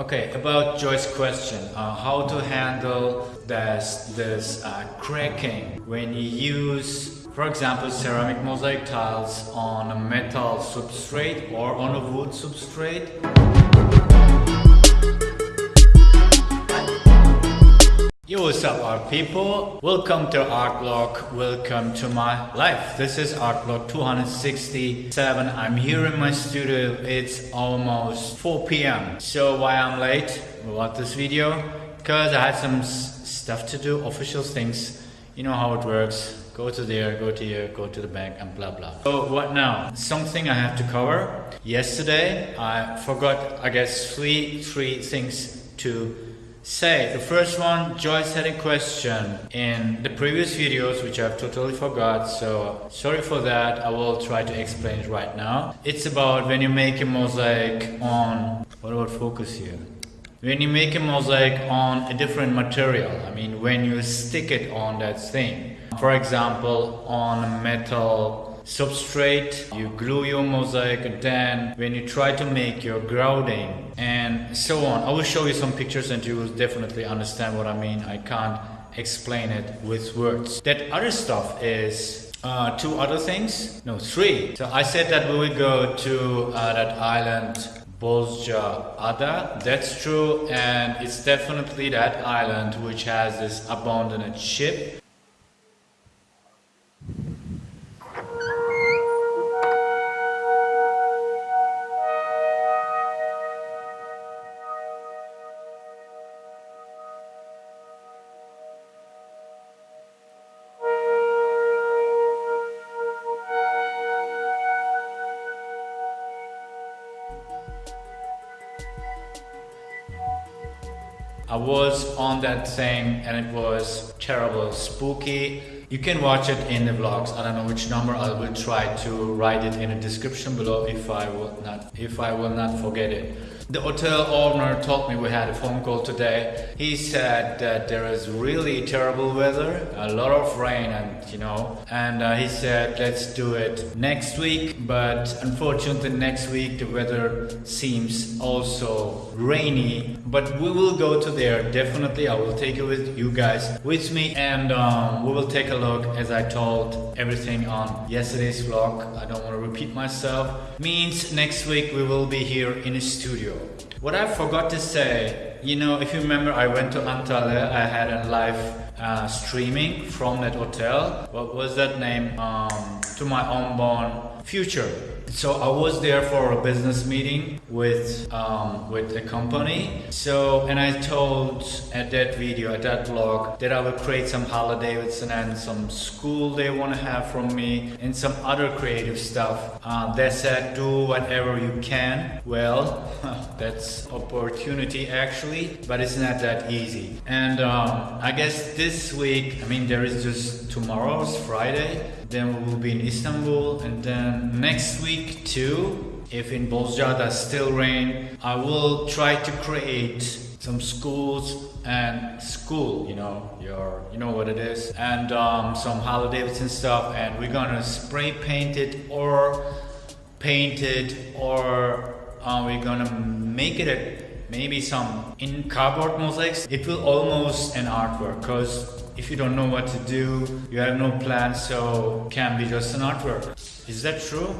Okay, about Joy's question, uh, how to handle this, this uh, cracking when you use, for example, ceramic mosaic tiles on a metal substrate or on a wood substrate. What's up art people? Welcome to Art Blog, welcome to my life. This is Art Blog 267. I'm here in my studio. It's almost 4 p.m. So why I'm late about this video? Because I had some stuff to do, official things. You know how it works. Go to there, go to here, go to the bank and blah blah. So what now? Something I have to cover. Yesterday I forgot I guess three three things to say. The first one, Joyce had a question in the previous videos, which I've totally forgot, so sorry for that. I will try to explain it right now. It's about when you make a mosaic on, what about focus here? When you make a mosaic on a different material, I mean when you stick it on that thing. For example, on a metal substrate, you glue your mosaic, and then when you try to make your grouting and so on. I will show you some pictures and you will definitely understand what I mean. I can't explain it with words. That other stuff is uh, two other things, no three. So I said that we will go to uh, that island Bozca Ada. That's true and it's definitely that island which has this abandoned ship I was on that thing and it was terrible, spooky. You can watch it in the vlogs. I don't know which number. I will try to write it in the description below if I will not if I will not forget it. The hotel owner told me we had a phone call today. He said that there is really terrible weather, a lot of rain and you know, and uh, he said let's do it next week, but unfortunately next week the weather seems also rainy, but we will go to there definitely. I will take it with you guys with me and um, we will take a look as I told everything on yesterday's vlog. I don't want to repeat myself. Means next week we will be here in the studio. What I forgot to say, you know, if you remember, I went to Antalya. I had a live uh, streaming from that hotel. What was that name? Um, to my unborn future. So I was there for a business meeting with um, with a company. So and I told at that video, at that vlog, that I would create some Harley Davidson and some school they want to have from me and some other creative stuff. Uh, they said do whatever you can. Well, that's opportunity actually, but it's not that easy. And um, I guess this week, I mean there is just tomorrow's Friday then we will be in Istanbul and then next week too if in Bozca does still rain I will try to create some schools and school you know your you know what it is and um, some Harley Davidson stuff and we're gonna spray paint it or paint it or uh, we're gonna make it a maybe some in cardboard mosaics it will almost an artwork because if you don't know what to do, you have no plan, so can be just an artwork. Is that true?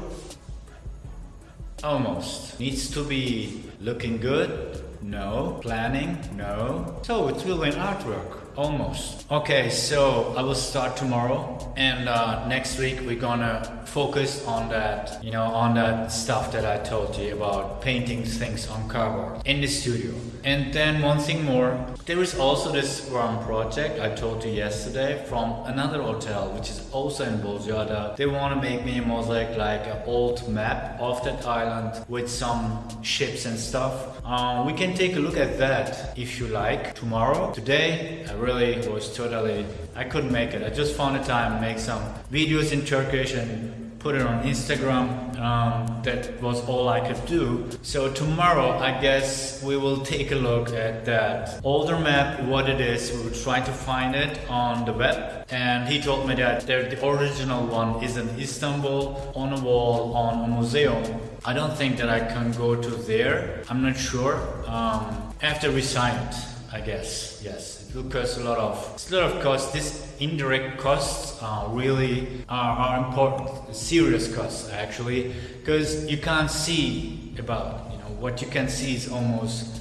Almost. Needs to be looking good? No. Planning? No. So it's really an artwork. Almost. Okay, so I will start tomorrow and uh, next week we're gonna focus on that, you know, on that stuff that I told you about painting things on cardboard in the studio. And then one thing more, there is also this one project I told you yesterday from another hotel, which is also in Bozcaada. They want to make me a mosaic like an old map of that island with some ships and stuff. Uh, we can take a look at that if you like tomorrow. Today, I really was totally, I couldn't make it. I just found a time to make some videos in Turkish and put it on Instagram. Um, that was all I could do. So tomorrow, I guess we will take a look at that older map, what it is. We will try to find it on the web. And he told me that the original one is in Istanbul on a wall on a museum. I don't think that I can go to there. I'm not sure. Um, after we sign it, I guess. Yes, it will cost a lot of it's a lot of costs. This indirect costs are really are, are important, serious costs actually, because you can't see about you know what you can see is almost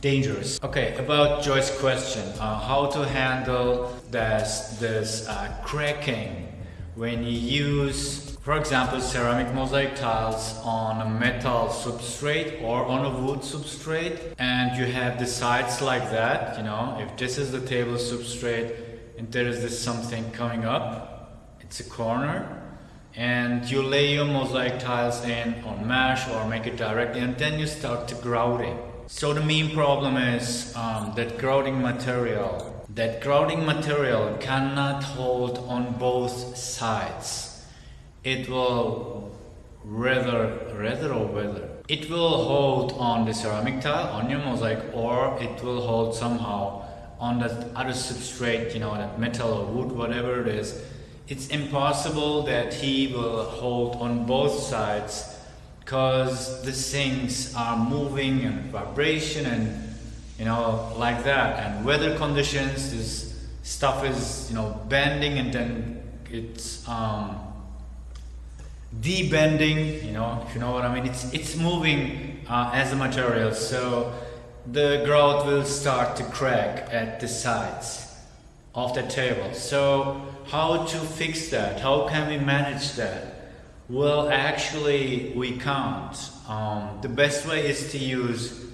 dangerous. Okay, about Joy's question, uh, how to handle this this uh, cracking when you use for example, ceramic mosaic tiles on a metal substrate or on a wood substrate and you have the sides like that, you know, if this is the table substrate and there is this something coming up, it's a corner and you lay your mosaic tiles in on mesh or make it directly and then you start to grouting. So the main problem is um, that grouting material. That grouting material cannot hold on both sides it will rather, rather or whether it will hold on the ceramic tile on your mosaic or it will hold somehow on that other substrate, you know, that metal or wood, whatever it is. It's impossible that he will hold on both sides because the things are moving and vibration and you know like that and weather conditions this stuff is you know bending and then it's um, debending, you know, if you know what I mean, it's, it's moving uh, as a material, so the grout will start to crack at the sides of the table. So how to fix that? How can we manage that? Well, actually, we can't. Um, the best way is to use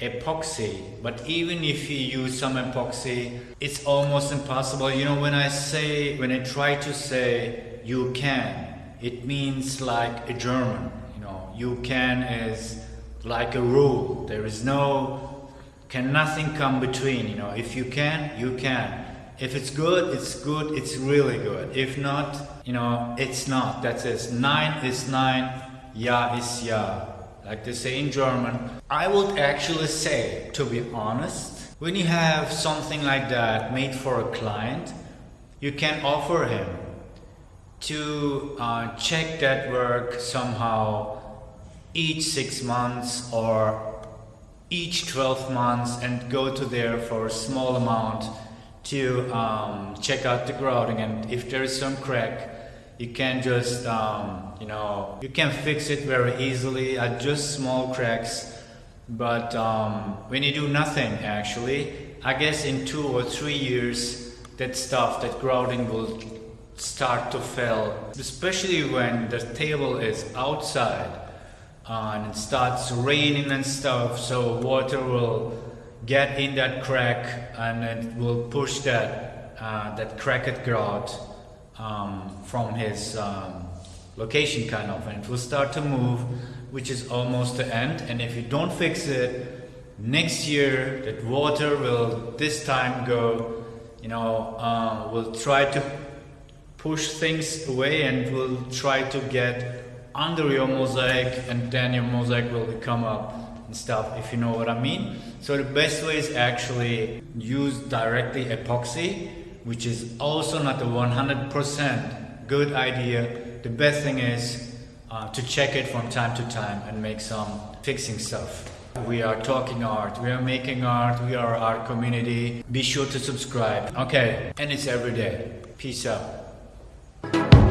epoxy, but even if you use some epoxy, it's almost impossible. You know, when I say, when I try to say you can, it means like a German. You know, you can is like a rule. There is no, can nothing come between. You know, if you can, you can. If it's good, it's good. It's really good. If not, you know, it's not. That's it. Nein is nein. Ja is ja. Like they say in German. I would actually say, to be honest, when you have something like that made for a client, you can offer him to uh, check that work somehow each six months or each 12 months and go to there for a small amount to um, check out the grouting. And if there is some crack you can just um, you know you can fix it very easily at just small cracks. But um, when you do nothing actually I guess in two or three years that stuff that grouting will start to fail, especially when the table is outside uh, and it starts raining and stuff, so water will get in that crack and it will push that uh, that cracked grout um, from his um, location kind of and it will start to move which is almost the end and if you don't fix it next year that water will this time go you know uh, will try to push things away and will try to get under your mosaic and then your mosaic will come up and stuff if you know what I mean. So the best way is actually use directly epoxy which is also not a 100% good idea. The best thing is uh, to check it from time to time and make some fixing stuff. We are talking art, we are making art, we are art community. Be sure to subscribe. Okay, and it's every day. Peace out you